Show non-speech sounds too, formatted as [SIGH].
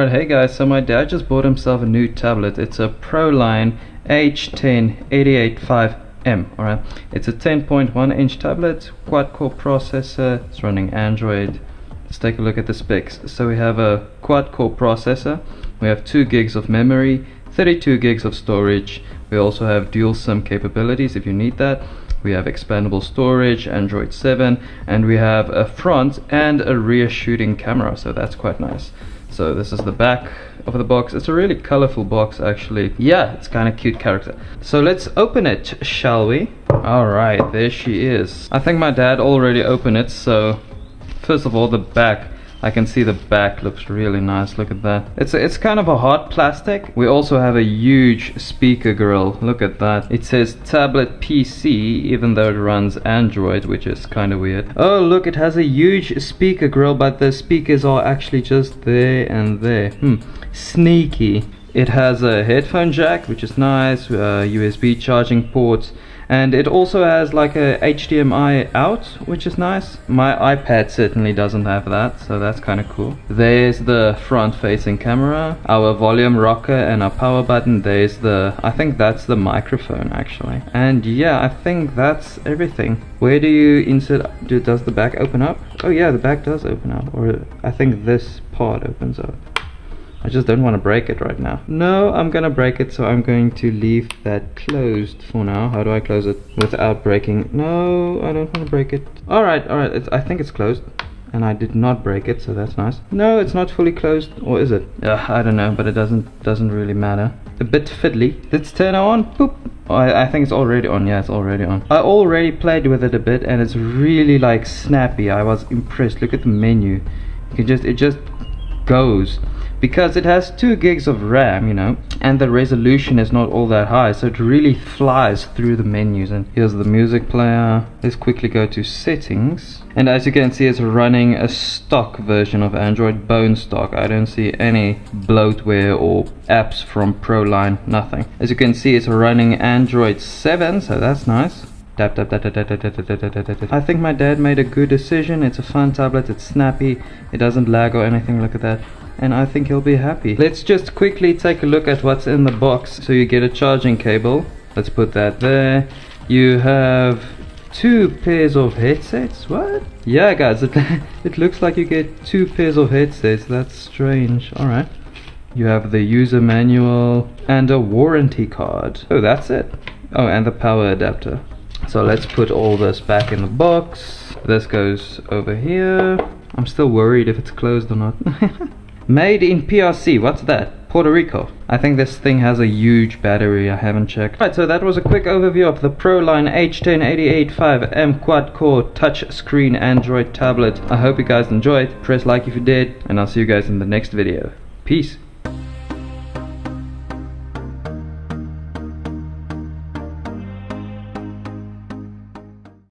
Alright, hey guys, so my dad just bought himself a new tablet. It's a Proline H10885M, alright. It's a 10.1 inch tablet, quad core processor, it's running Android. Let's take a look at the specs. So we have a quad core processor, we have 2 gigs of memory, 32 gigs of storage, we also have dual SIM capabilities if you need that. We have expandable storage, Android 7, and we have a front and a rear shooting camera, so that's quite nice. So this is the back of the box. It's a really colorful box actually. Yeah, it's kind of cute character. So let's open it, shall we? Alright, there she is. I think my dad already opened it, so first of all the back I can see the back looks really nice look at that. It's it's kind of a hard plastic. We also have a huge speaker grill look at that. It says tablet PC even though it runs Android which is kind of weird. Oh look it has a huge speaker grill but the speakers are actually just there and there. Hmm sneaky. It has a headphone jack which is nice uh, USB charging ports and it also has like a HDMI out which is nice. My iPad certainly doesn't have that so that's kind of cool. There's the front facing camera our volume rocker and our power button. There's the I think that's the microphone actually. And yeah I think that's everything. Where do you insert do, does the back open up? Oh yeah the back does open up or I think this part opens up I just don't want to break it right now. No, I'm gonna break it, so I'm going to leave that closed for now. How do I close it without breaking? No, I don't want to break it. Alright, alright, I think it's closed. And I did not break it, so that's nice. No, it's not fully closed, or is it? Uh, I don't know, but it doesn't doesn't really matter. A bit fiddly. Let's turn it on. Boop. Oh, I, I think it's already on. Yeah, it's already on. I already played with it a bit, and it's really like snappy. I was impressed. Look at the menu. You can just it just goes because it has 2 gigs of RAM you know and the resolution is not all that high so it really flies through the menus. And here's the music player. Let's quickly go to settings. And as you can see it's running a stock version of Android bone stock. I don't see any bloatware or apps from Proline nothing. As you can see it's running Android 7 so that's nice I think my dad made a good decision. It's a fun tablet, it's snappy, it doesn't lag or anything, look at that. And I think he'll be happy. Let's just quickly take a look at what's in the box. So you get a charging cable. Let's put that there. You have two pairs of headsets. What? Yeah, guys, [LAUGHS] it, it looks like you get two pairs of headsets. That's strange. Alright. You have the user manual and a warranty card. Oh, that's it. Oh, and the power adapter. So let's put all this back in the box. This goes over here. I'm still worried if it's closed or not. [LAUGHS] Made in PRC, what's that? Puerto Rico. I think this thing has a huge battery, I haven't checked. Right, so that was a quick overview of the Proline H10885M quad-core touch-screen Android tablet. I hope you guys enjoyed. Press like if you did, and I'll see you guys in the next video. Peace.